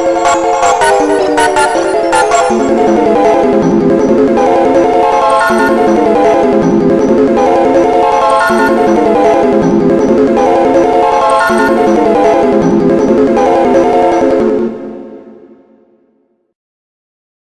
Música